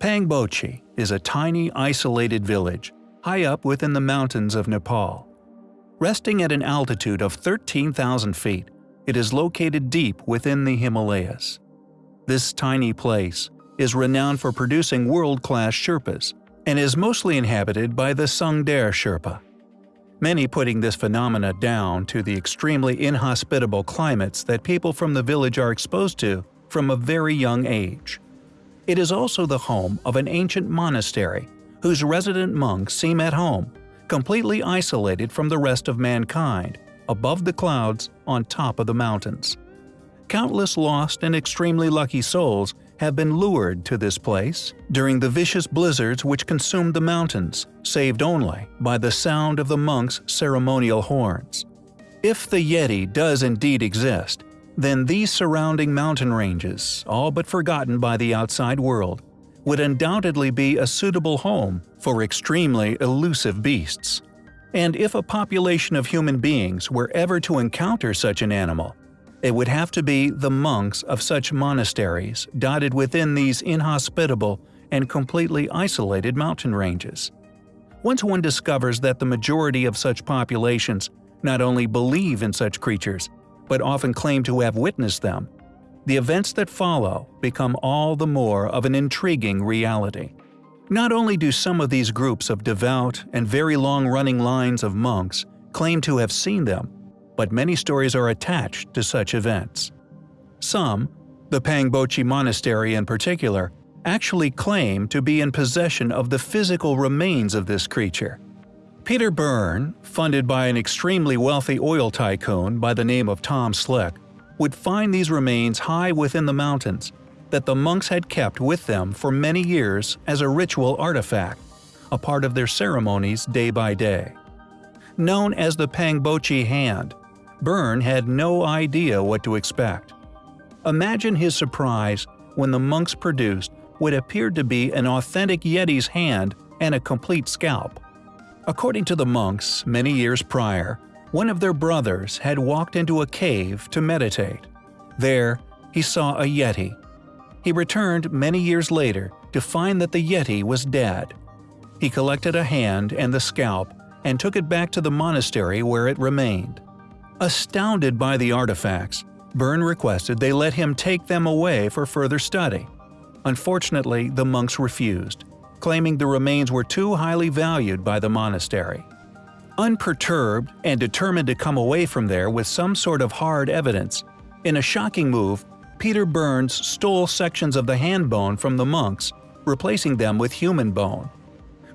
Pangboche is a tiny, isolated village high up within the mountains of Nepal. Resting at an altitude of 13,000 feet, it is located deep within the Himalayas. This tiny place is renowned for producing world-class Sherpas and is mostly inhabited by the Sungdare Sherpa. Many putting this phenomena down to the extremely inhospitable climates that people from the village are exposed to from a very young age. It is also the home of an ancient monastery whose resident monks seem at home, completely isolated from the rest of mankind, above the clouds on top of the mountains. Countless lost and extremely lucky souls have been lured to this place during the vicious blizzards which consumed the mountains, saved only by the sound of the monks' ceremonial horns. If the Yeti does indeed exist, then these surrounding mountain ranges, all but forgotten by the outside world, would undoubtedly be a suitable home for extremely elusive beasts. And if a population of human beings were ever to encounter such an animal, it would have to be the monks of such monasteries dotted within these inhospitable and completely isolated mountain ranges. Once one discovers that the majority of such populations not only believe in such creatures, but often claim to have witnessed them, the events that follow become all the more of an intriguing reality. Not only do some of these groups of devout and very long-running lines of monks claim to have seen them, but many stories are attached to such events. Some, the Pangboche Monastery in particular, actually claim to be in possession of the physical remains of this creature. Peter Byrne, funded by an extremely wealthy oil tycoon by the name of Tom Slick, would find these remains high within the mountains that the monks had kept with them for many years as a ritual artifact, a part of their ceremonies day by day. Known as the Pangboche Hand, Byrne had no idea what to expect. Imagine his surprise when the monks produced what appeared to be an authentic Yeti's hand and a complete scalp. According to the monks, many years prior, one of their brothers had walked into a cave to meditate. There, he saw a Yeti. He returned many years later to find that the Yeti was dead. He collected a hand and the scalp and took it back to the monastery where it remained. Astounded by the artifacts, Byrne requested they let him take them away for further study. Unfortunately, the monks refused, claiming the remains were too highly valued by the monastery. Unperturbed and determined to come away from there with some sort of hard evidence, in a shocking move, Peter Burns stole sections of the hand bone from the monks, replacing them with human bone.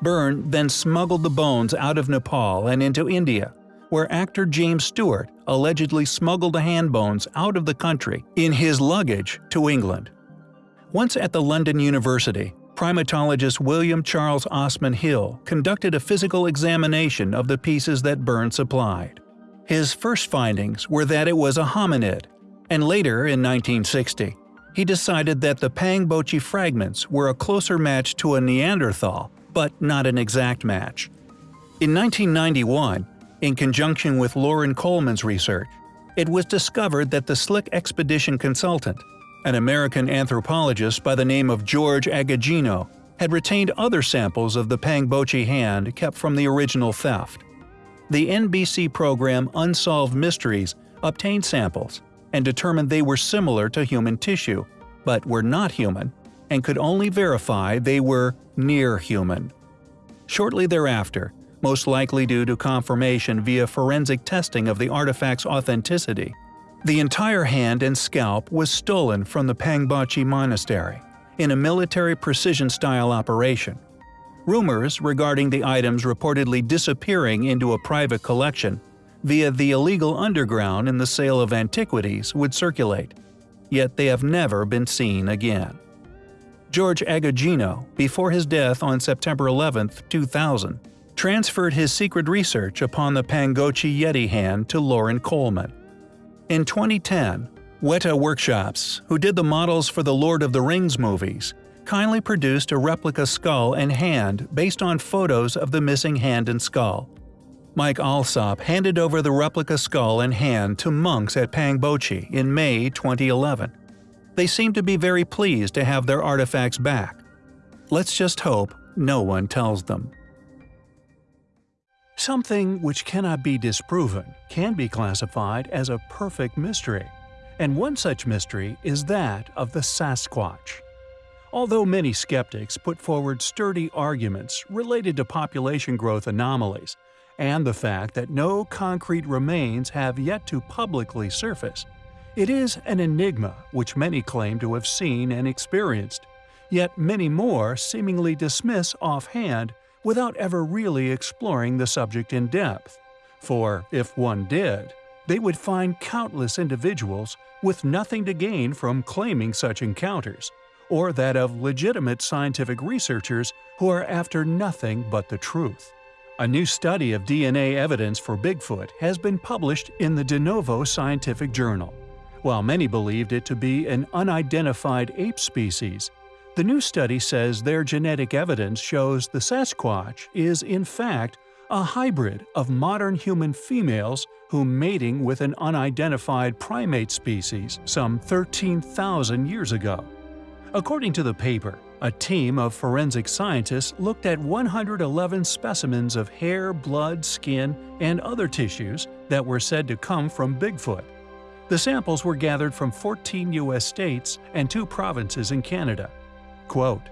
Byrne then smuggled the bones out of Nepal and into India, where actor James Stewart allegedly smuggled the hand bones out of the country in his luggage to England. Once at the London University, primatologist William Charles Osman Hill conducted a physical examination of the pieces that Byrne supplied. His first findings were that it was a hominid, and later in 1960, he decided that the Pangboche fragments were a closer match to a Neanderthal, but not an exact match. In 1991, in conjunction with Loren Coleman's research, it was discovered that the Slick Expedition consultant, an American anthropologist by the name of George Agogino, had retained other samples of the Pangboche hand kept from the original theft. The NBC program Unsolved Mysteries obtained samples and determined they were similar to human tissue, but were not human, and could only verify they were near human. Shortly thereafter, most likely due to confirmation via forensic testing of the artifact's authenticity. The entire hand and scalp was stolen from the Pangboche Monastery in a military precision-style operation. Rumors regarding the items reportedly disappearing into a private collection via the illegal underground in the sale of antiquities would circulate, yet they have never been seen again. George Agogino, before his death on September 11, 2000, transferred his secret research upon the Pangboche Yeti hand to Loren Coleman. In 2010, Weta Workshops, who did the models for the Lord of the Rings movies, kindly produced a replica skull and hand based on photos of the missing hand and skull. Mike Alsop handed over the replica skull and hand to monks at Pangboche in May 2011. They seemed to be very pleased to have their artifacts back. Let's just hope no one tells them. Something which cannot be disproven can be classified as a perfect mystery, and one such mystery is that of the Sasquatch. Although many skeptics put forward sturdy arguments related to population growth anomalies and the fact that no concrete remains have yet to publicly surface, it is an enigma which many claim to have seen and experienced, yet many more seemingly dismiss offhand without ever really exploring the subject in depth. For if one did, they would find countless individuals with nothing to gain from claiming such encounters, or that of legitimate scientific researchers who are after nothing but the truth. A new study of DNA evidence for Bigfoot has been published in the De Novo Scientific Journal. While many believed it to be an unidentified ape species, the new study says their genetic evidence shows the Sasquatch is in fact a hybrid of modern human females who mating with an unidentified primate species some 13,000 years ago. According to the paper, a team of forensic scientists looked at 111 specimens of hair, blood, skin, and other tissues that were said to come from Bigfoot. The samples were gathered from 14 U.S. states and two provinces in Canada. Quote,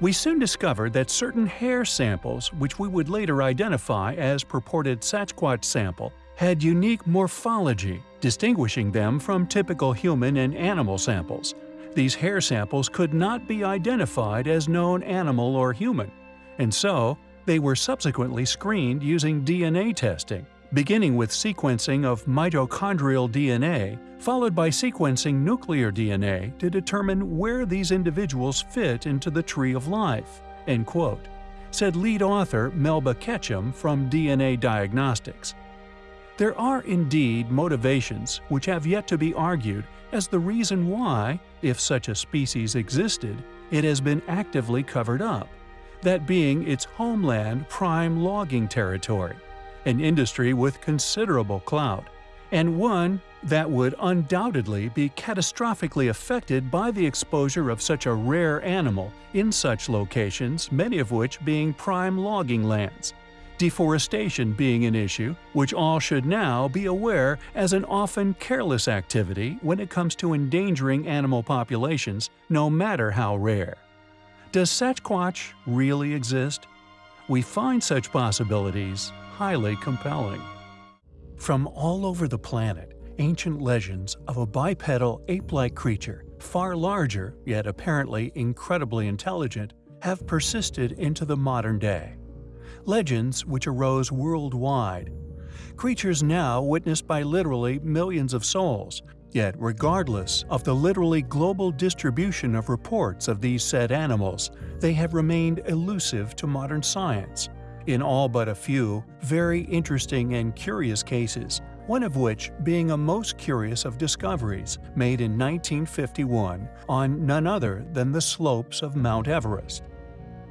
we soon discovered that certain hair samples, which we would later identify as purported Sasquatch sample, had unique morphology, distinguishing them from typical human and animal samples. These hair samples could not be identified as known animal or human, and so they were subsequently screened using DNA testing beginning with sequencing of mitochondrial DNA, followed by sequencing nuclear DNA to determine where these individuals fit into the tree of life, end quote, said lead author Melba Ketchum from DNA Diagnostics. There are indeed motivations which have yet to be argued as the reason why, if such a species existed, it has been actively covered up, that being its homeland prime logging territory an industry with considerable clout, and one that would undoubtedly be catastrophically affected by the exposure of such a rare animal in such locations, many of which being prime logging lands. Deforestation being an issue, which all should now be aware as an often careless activity when it comes to endangering animal populations, no matter how rare. Does Sasquatch really exist? We find such possibilities highly compelling. From all over the planet, ancient legends of a bipedal ape-like creature, far larger yet apparently incredibly intelligent, have persisted into the modern day. Legends which arose worldwide. Creatures now witnessed by literally millions of souls, Yet, regardless of the literally global distribution of reports of these said animals, they have remained elusive to modern science in all but a few very interesting and curious cases, one of which being a most curious of discoveries made in 1951 on none other than the slopes of Mount Everest.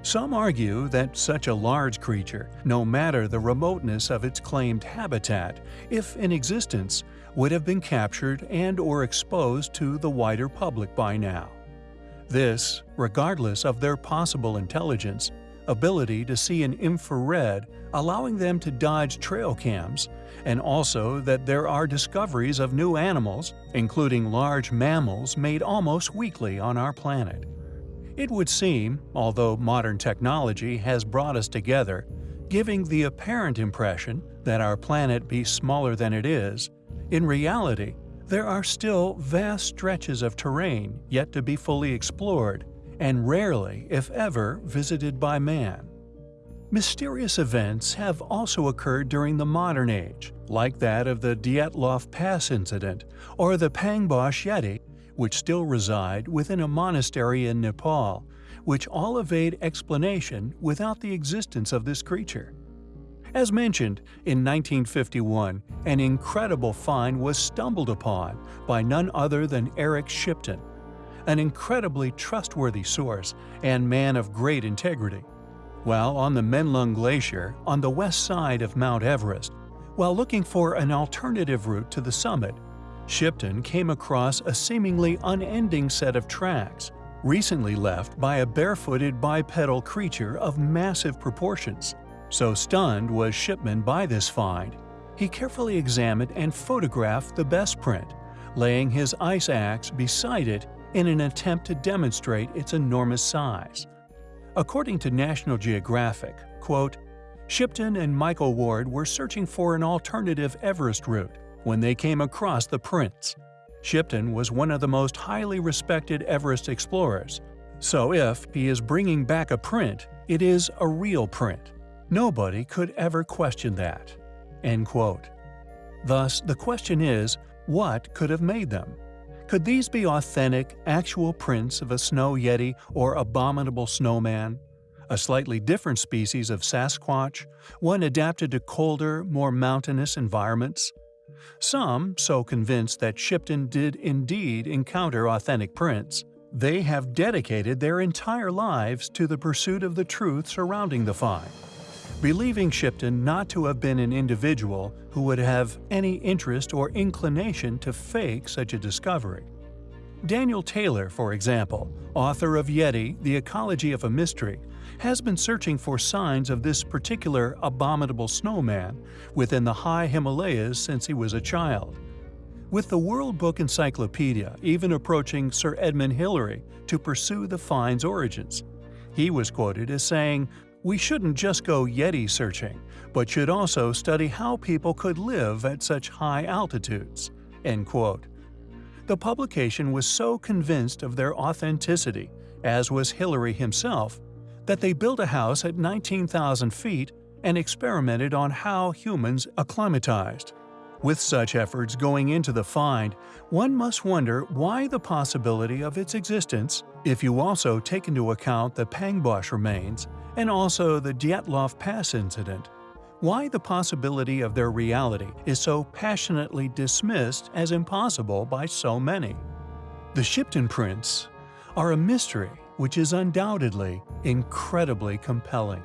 Some argue that such a large creature, no matter the remoteness of its claimed habitat, if in existence, would have been captured and or exposed to the wider public by now. This, regardless of their possible intelligence, ability to see in infrared, allowing them to dodge trail cams, and also that there are discoveries of new animals, including large mammals, made almost weekly on our planet. It would seem, although modern technology has brought us together, giving the apparent impression that our planet be smaller than it is, in reality, there are still vast stretches of terrain yet to be fully explored and rarely, if ever, visited by man. Mysterious events have also occurred during the modern age, like that of the Dyatlov Pass incident or the Pangboche Yeti, which still reside within a monastery in Nepal, which all evade explanation without the existence of this creature. As mentioned, in 1951, an incredible find was stumbled upon by none other than Eric Shipton, an incredibly trustworthy source and man of great integrity. While on the Menlung Glacier, on the west side of Mount Everest, while looking for an alternative route to the summit, Shipton came across a seemingly unending set of tracks, recently left by a barefooted bipedal creature of massive proportions. So stunned was Shipman by this find, he carefully examined and photographed the best print, laying his ice axe beside it in an attempt to demonstrate its enormous size. According to National Geographic, quote, Shipton and Michael Ward were searching for an alternative Everest route when they came across the prints. Shipton was one of the most highly respected Everest explorers, so if he is bringing back a print, it is a real print. Nobody could ever question that. End quote. Thus, the question is, what could have made them? Could these be authentic, actual prints of a snow yeti or abominable snowman? A slightly different species of Sasquatch, one adapted to colder, more mountainous environments? Some so convinced that Shipton did indeed encounter authentic prints, they have dedicated their entire lives to the pursuit of the truth surrounding the find believing Shipton not to have been an individual who would have any interest or inclination to fake such a discovery. Daniel Taylor, for example, author of Yeti, The Ecology of a Mystery, has been searching for signs of this particular abominable snowman within the high Himalayas since he was a child. With the World Book Encyclopedia even approaching Sir Edmund Hillary to pursue the find's origins. He was quoted as saying, we shouldn't just go Yeti searching, but should also study how people could live at such high altitudes." End quote. The publication was so convinced of their authenticity, as was Hillary himself, that they built a house at 19,000 feet and experimented on how humans acclimatized. With such efforts going into the find, one must wonder why the possibility of its existence, if you also take into account the Pangboche remains, and also the Dyatlov Pass incident. Why the possibility of their reality is so passionately dismissed as impossible by so many. The Shipton prints are a mystery which is undoubtedly incredibly compelling.